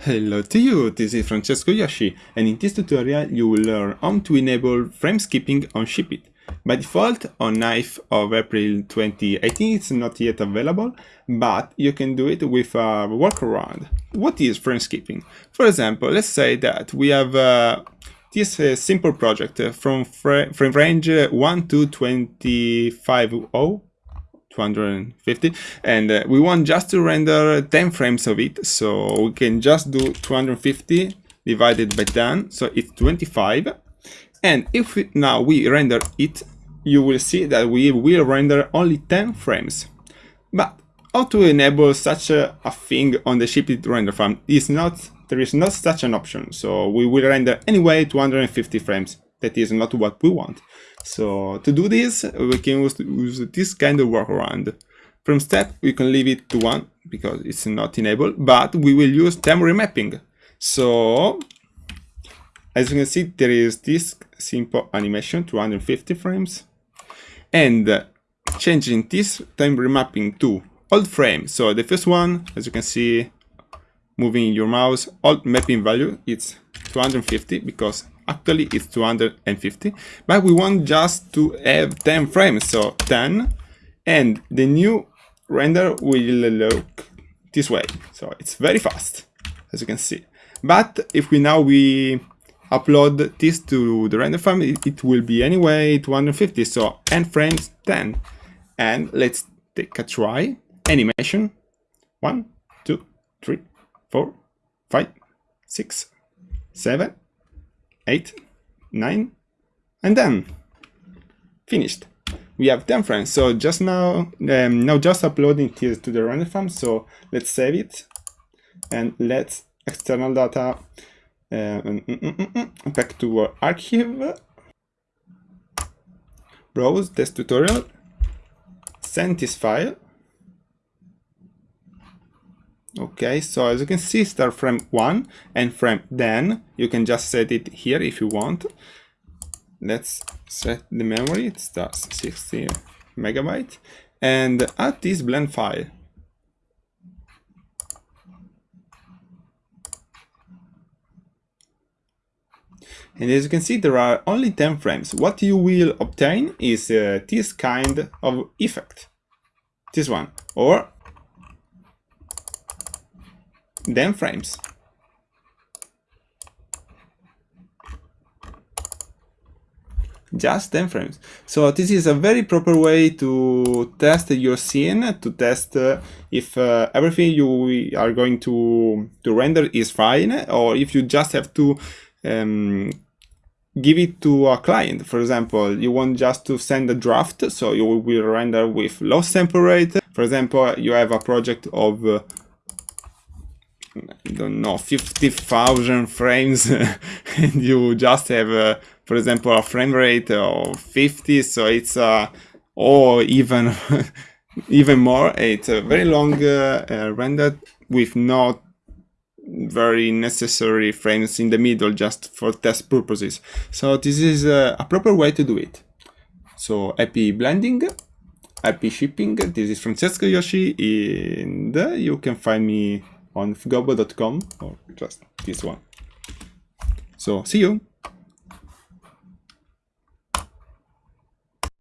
Hello to you, this is Francesco Yoshi, and in this tutorial you will learn how to enable frame skipping on SheepIt. By default, on 9th of April 2018 it's not yet available, but you can do it with a workaround. What is frame skipping? For example, let's say that we have uh, this uh, simple project from frame range 1 to 250 250 and uh, we want just to render 10 frames of it. So we can just do 250 divided by 10 so it's 25 and if we, now we render it you will see that we will render only 10 frames. But how to enable such a, a thing on the SheepIt render farm is not there is not such an option. So we will render anyway 250 frames that is not what we want so to do this, we can use, use this kind of workaround. From step, we can leave it to 1 because it's not enabled, but we will use time remapping. So as you can see, there is this simple animation, 250 frames, and changing this time remapping to old frame. So the first one, as you can see, moving your mouse, old mapping value, it's 250 because actually it's 250 but we want just to have 10 frames so 10 and the new render will look this way so it's very fast as you can see. But if we now we upload this to the render farm it, it will be anyway 250 so n frames 10 and let's take a try. Animation. One two three four five six seven 8, 9, and then finished. We have 10 frames, so just now, um, now just uploading this to the render farm, so let's save it, and let's external data uh, mm, mm, mm, back to our archive, browse this tutorial, send this file, okay so as you can see start frame 1 and frame then you can just set it here if you want let's set the memory it starts 60 megabyte and add this blend file And as you can see, there are only 10 frames. What you will obtain is uh, this kind of effect. This one. Or then frames. Just 10 frames. So this is a very proper way to test your scene, to test uh, if uh, everything you are going to, to render is fine, or if you just have to um, give it to a client. For example, you want just to send a draft, so you will render with low sample rate. For example, you have a project of uh, I don't know, 50,000 frames and you just have, uh, for example, a frame rate of 50, so it's, uh, or even, even more, it's a very long uh, uh, render with not very necessary frames in the middle just for test purposes. So this is uh, a proper way to do it. So happy blending, happy shipping. This is Francesco Yoshi and you can find me on fgobo.com or oh, just this one. So see you.